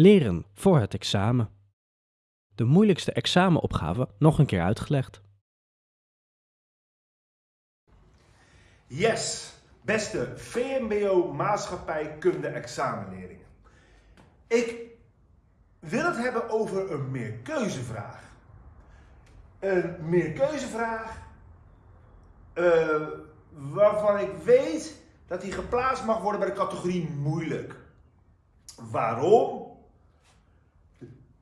Leren voor het examen. De moeilijkste examenopgave nog een keer uitgelegd. Yes, beste VMBO maatschappijkunde examenleerlingen. Ik wil het hebben over een meerkeuzevraag. Een meerkeuzevraag uh, waarvan ik weet dat die geplaatst mag worden bij de categorie moeilijk. Waarom?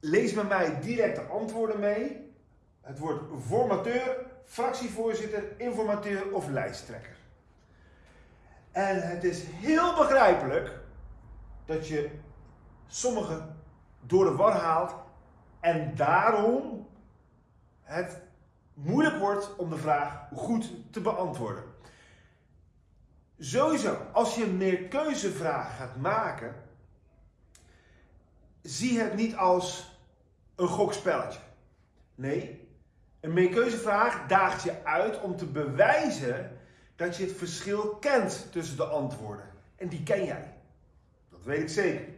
Lees met mij direct de antwoorden mee. Het wordt formateur, fractievoorzitter, informateur of lijsttrekker. En het is heel begrijpelijk dat je sommigen door de war haalt en daarom het moeilijk wordt om de vraag goed te beantwoorden. Sowieso, als je een meerkeuzevraag gaat maken, zie het niet als een gokspelletje. Nee, een meerkeuzevraag daagt je uit om te bewijzen dat je het verschil kent tussen de antwoorden. En die ken jij. Dat weet ik zeker.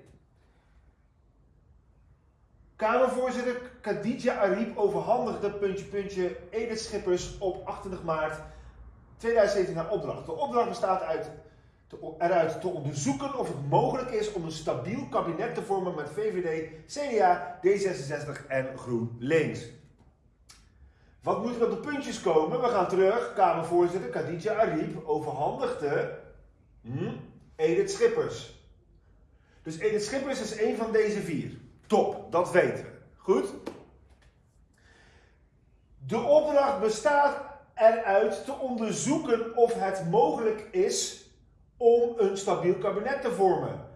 Kamervoorzitter Khadija Ariep overhandigde puntje puntje Edith Schippers op 28 maart 2017 naar opdracht. De opdracht bestaat uit eruit te onderzoeken of het mogelijk is om een stabiel kabinet te vormen met VVD, CDA, D66 en GroenLinks. Wat moet er op de puntjes komen? We gaan terug. Kamervoorzitter Khadija Ariep overhandigde hm, Edith Schippers. Dus Edith Schippers is een van deze vier. Top, dat weten we. Goed? De opdracht bestaat eruit te onderzoeken of het mogelijk is om een stabiel kabinet te vormen.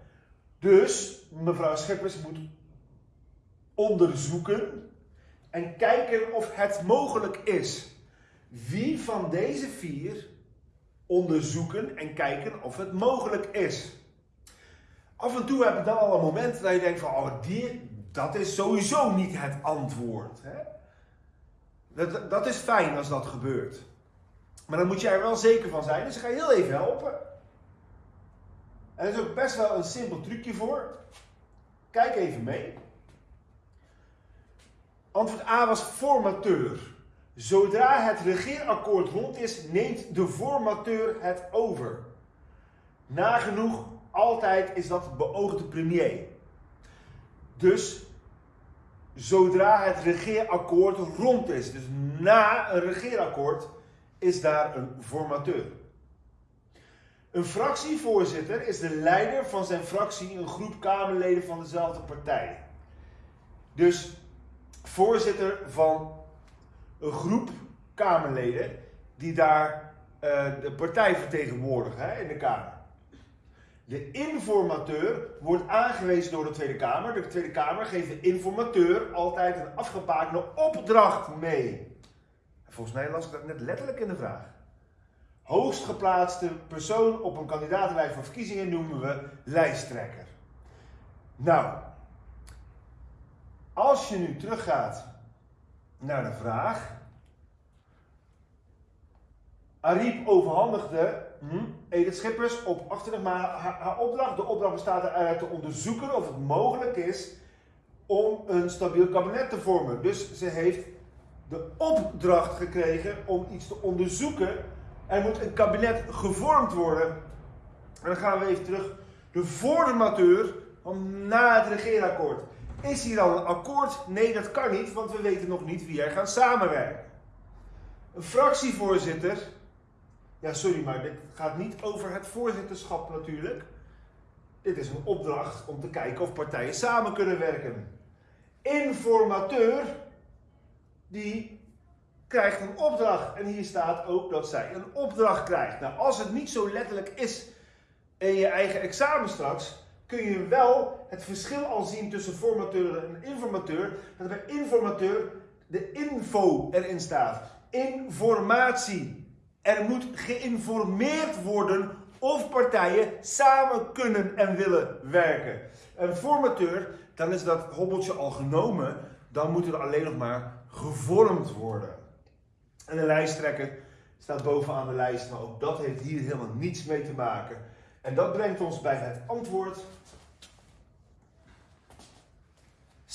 Dus mevrouw Schippers moet onderzoeken en kijken of het mogelijk is. Wie van deze vier onderzoeken en kijken of het mogelijk is? Af en toe heb je dan al een moment dat je denkt van, oh, die, dat is sowieso niet het antwoord. Hè? Dat, dat is fijn als dat gebeurt. Maar dan moet je er wel zeker van zijn, dus ik ga heel even helpen. En er is ook best wel een simpel trucje voor. Kijk even mee. Antwoord A was formateur. Zodra het regeerakkoord rond is, neemt de formateur het over. Nagenoeg altijd is dat beoogde premier. Dus zodra het regeerakkoord rond is, dus na een regeerakkoord, is daar een formateur. Een fractievoorzitter is de leider van zijn fractie, een groep Kamerleden van dezelfde partij. Dus voorzitter van een groep Kamerleden die daar uh, de partij vertegenwoordigen hè, in de Kamer. De informateur wordt aangewezen door de Tweede Kamer. De Tweede Kamer geeft de informateur altijd een afgebakende opdracht mee. Volgens mij las ik dat net letterlijk in de vraag. Hoogst geplaatste persoon op een kandidatenlijst van verkiezingen noemen we lijsttrekker. Nou, als je nu teruggaat naar de vraag. Ariep overhandigde hm, Schippers op 28 maart haar, haar opdracht. De opdracht bestaat eruit te onderzoeken of het mogelijk is om een stabiel kabinet te vormen. Dus ze heeft de opdracht gekregen om iets te onderzoeken er moet een kabinet gevormd worden. En dan gaan we even terug. De formateur van na het regeerakkoord. Is hier al een akkoord? Nee, dat kan niet, want we weten nog niet wie er gaan samenwerken. Een fractievoorzitter. Ja, sorry, maar dit gaat niet over het voorzitterschap natuurlijk. Dit is een opdracht om te kijken of partijen samen kunnen werken. Informateur, die krijgt een opdracht. En hier staat ook dat zij een opdracht krijgt. Nou, als het niet zo letterlijk is in je eigen examen straks, kun je wel het verschil al zien tussen formateur en informateur. Dat bij informateur de info erin staat. Informatie. Er moet geïnformeerd worden of partijen samen kunnen en willen werken. Een formateur, dan is dat hobbeltje al genomen. Dan moet het alleen nog maar gevormd worden. En de lijsttrekker staat bovenaan de lijst, maar ook dat heeft hier helemaal niets mee te maken. En dat brengt ons bij het antwoord.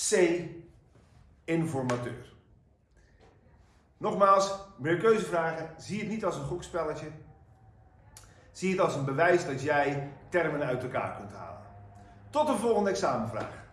C. Informateur. Nogmaals, meer keuzevragen. Zie het niet als een gokspelletje. Zie het als een bewijs dat jij termen uit elkaar kunt halen. Tot de volgende examenvraag.